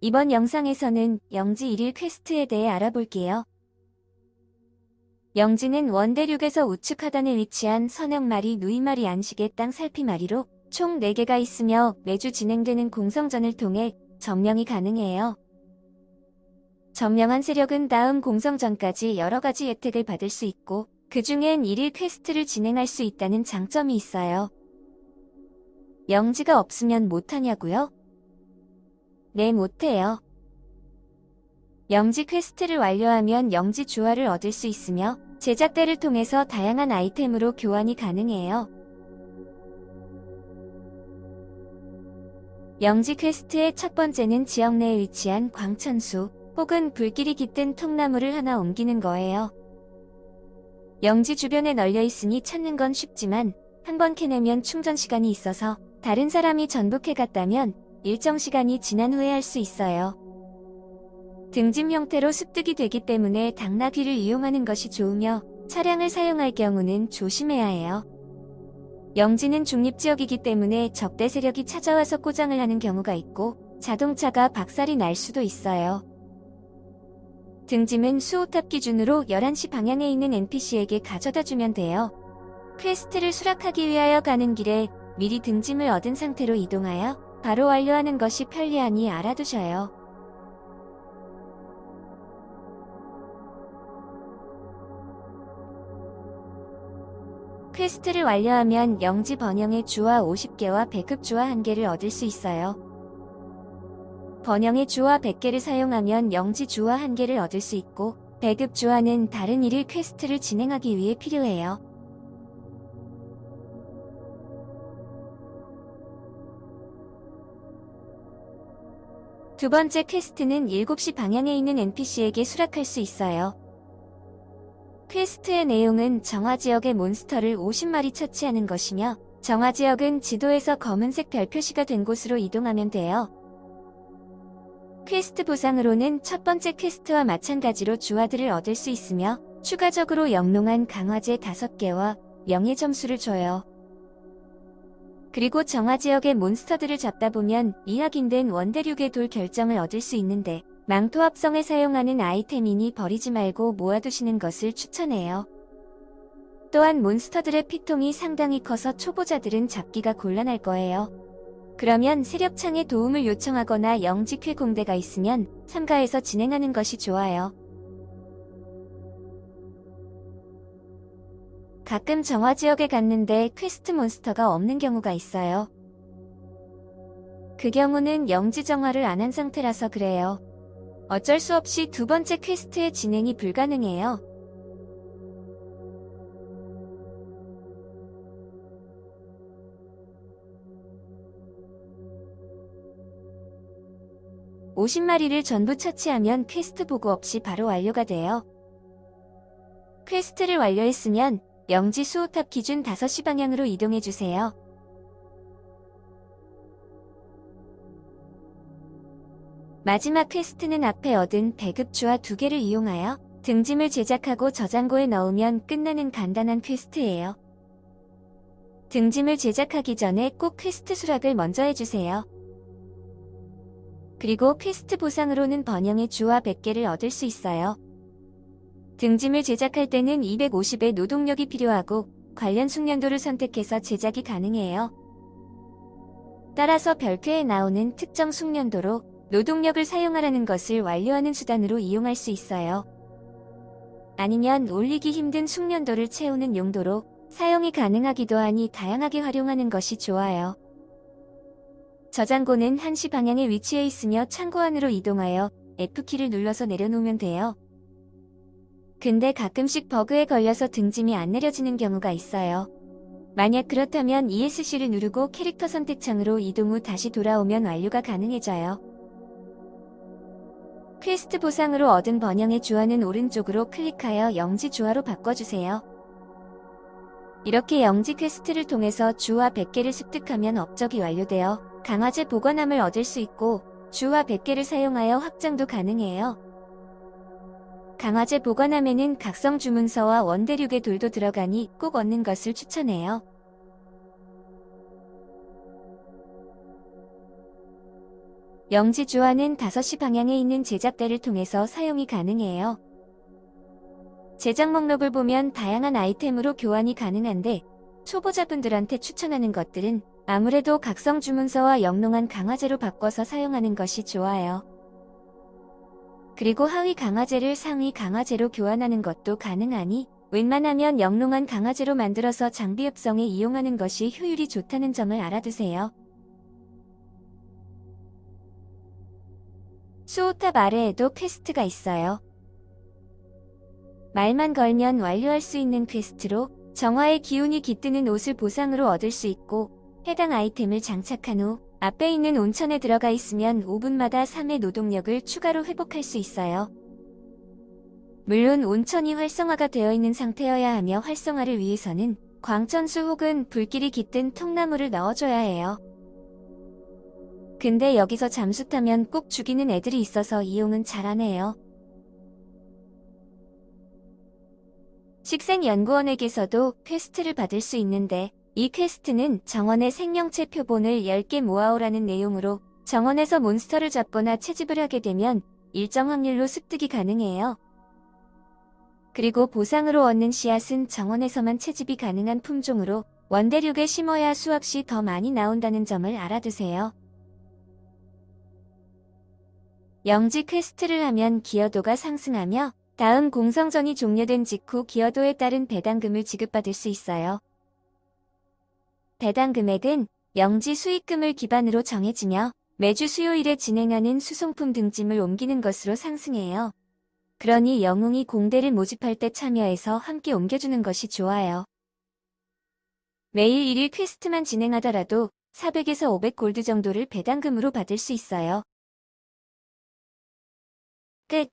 이번 영상에서는 영지 1일 퀘스트에 대해 알아볼게요. 영지는 원대륙에서 우측 하단에 위치한 선역마리 누이마리 안식의 땅 살피마리로 총 4개가 있으며 매주 진행되는 공성전을 통해 점령이 가능해요. 점령한 세력은 다음 공성전까지 여러가지 혜택을 받을 수 있고 그 중엔 1일 퀘스트를 진행할 수 있다는 장점이 있어요. 영지가 없으면 못하냐고요? 네, 못해요. 영지 퀘스트를 완료하면 영지 주화를 얻을 수 있으며 제작대를 통해서 다양한 아이템으로 교환이 가능해요. 영지 퀘스트의 첫 번째는 지역 내에 위치한 광천수 혹은 불길이 깃든 통나무를 하나 옮기는 거예요. 영지 주변에 널려 있으니 찾는 건 쉽지만 한 번 캐내면 충전 시간이 있어서 다른 사람이 전북해 갔다면 일정 시간이 지난 후에 할 수 있어요. 등짐 형태로 습득이 되기 때문에 당나귀를 이용하는 것이 좋으며 차량을 사용할 경우는 조심해야 해요. 영지는 중립지역이기 때문에 적대 세력이 찾아와서 꼬장을 하는 경우가 있고 자동차가 박살이 날 수도 있어요. 등짐은 수호탑 기준으로 11시 방향에 있는 NPC에게 가져다 주면 돼요. 퀘스트를 수락하기 위하여 가는 길에 미리 등짐을 얻은 상태로 이동하여 바로 완료하는 것이 편리하니 알아두셔요. 퀘스트를 완료하면 영지 번영의 주화 50개와 배급 주화 1개를 얻을 수 있어요. 번영의 주화 100개를 사용하면 영지 주화 1개를 얻을 수 있고 배급 주화는 다른 일일 퀘스트를 진행하기 위해 필요해요. 두 번째 퀘스트는 7시 방향에 있는 NPC에게 수락할 수 있어요. 퀘스트의 내용은 정화지역의 몬스터를 50마리 처치하는 것이며 정화지역은 지도에서 검은색 별 표시가 된 곳으로 이동하면 돼요. 퀘스트 보상으로는 첫 번째 퀘스트와 마찬가지로 주화들을 얻을 수 있으며 추가적으로 영롱한 강화제 5개와 명예 점수를 줘요. 그리고 정화 지역의 몬스터들을 잡다 보면 이학인된 원대륙의 돌 결정을 얻을 수 있는데 망토 합성에 사용하는 아이템이니 버리지 말고 모아두시는 것을 추천해요. 또한 몬스터들의 피통이 상당히 커서 초보자들은 잡기가 곤란할 거예요. 그러면 세력창에 도움을 요청하거나 영직회 공대가 있으면 참가해서 진행하는 것이 좋아요. 가끔 정화 지역에 갔는데 퀘스트 몬스터가 없는 경우가 있어요. 그 경우는 영지 정화를 안 한 상태라서 그래요. 어쩔 수 없이 두 번째 퀘스트의 진행이 불가능해요. (50마리를) 전부 처치하면 퀘스트 보고 없이 바로 완료가 돼요. 퀘스트를 완료했으면 영지 수호탑 기준 5시 방향으로 이동해 주세요. 마지막 퀘스트는 앞에 얻은 배급주화 두 개를 이용하여 등짐을 제작하고 저장고에 넣으면 끝나는 간단한 퀘스트예요. 등짐을 제작하기 전에 꼭 퀘스트 수락을 먼저 해주세요. 그리고 퀘스트 보상으로는 번영의 주화 100개를 얻을 수 있어요. 등짐을 제작할 때는 250의 노동력이 필요하고 관련 숙련도를 선택해서 제작이 가능해요. 따라서 별표에 나오는 특정 숙련도로 노동력을 사용하라는 것을 완료하는 수단으로 이용할 수 있어요. 아니면 올리기 힘든 숙련도를 채우는 용도로 사용이 가능하기도 하니 다양하게 활용하는 것이 좋아요. 저장고는 1시 방향에 위치해 있으며 창고 안으로 이동하여 F키를 눌러서 내려놓으면 돼요. 근데 가끔씩 버그에 걸려서 등짐이 안 내려지는 경우가 있어요. 만약 그렇다면 ESC를 누르고 캐릭터 선택창으로 이동 후 다시 돌아오면 완료가 가능해져요. 퀘스트 보상으로 얻은 번영의 주화는 오른쪽으로 클릭하여 영지 주화로 바꿔주세요. 이렇게 영지 퀘스트를 통해서 주화 100개를 습득하면 업적이 완료되어 강화제 보관함을 얻을 수 있고 주화 100개를 사용하여 확장도 가능해요. 강화제 보관함에는 각성 주문서와 원대륙의 돌도 들어가니 꼭 얻는 것을 추천해요. 영지 주화는 5시 방향에 있는 제작대를 통해서 사용이 가능해요. 제작 목록을 보면 다양한 아이템으로 교환이 가능한데 초보자분들한테 추천하는 것들은 아무래도 각성 주문서와 영롱한 강화제로 바꿔서 사용하는 것이 좋아요. 그리고 하위 강화제를 상위 강화제로 교환하는 것도 가능하니 웬만하면 영롱한 강화제로 만들어서 장비 합성에 이용하는 것이 효율이 좋다는 점을 알아두세요. 수호탑 아래에도 퀘스트가 있어요. 말만 걸면 완료할 수 있는 퀘스트로 정화의 기운이 깃든 옷을 보상으로 얻을 수 있고 해당 아이템을 장착한 후 앞에 있는 온천에 들어가 있으면 5분마다 3의 노동력을 추가로 회복할 수 있어요. 물론 온천이 활성화가 되어 있는 상태여야 하며 활성화를 위해서는 광천수 혹은 불길이 깃든 통나무를 넣어줘야 해요. 근데 여기서 잠수 타면 꼭 죽이는 애들이 있어서 이용은 잘 안 해요. 식생연구원에게서도 퀘스트를 받을 수 있는데 이 퀘스트는 정원의 생명체 표본을 10개 모아오라는 내용으로 정원에서 몬스터를 잡거나 채집을 하게 되면 일정 확률로 습득이 가능해요. 그리고 보상으로 얻는 씨앗은 정원에서만 채집이 가능한 품종으로 원대륙에 심어야 수확시 더 많이 나온다는 점을 알아두세요. 영지 퀘스트를 하면 기여도가 상승하며 다음 공성전이 종료된 직후 기여도에 따른 배당금을 지급받을 수 있어요. 배당 금액은 영지 수익금을 기반으로 정해지며 매주 수요일에 진행하는 수송품 등짐을 옮기는 것으로 상승해요. 그러니 영웅이 공대를 모집할 때 참여해서 함께 옮겨주는 것이 좋아요. 매일 1일 퀘스트만 진행하더라도 400에서 500 골드 정도를 배당금으로 받을 수 있어요. 끝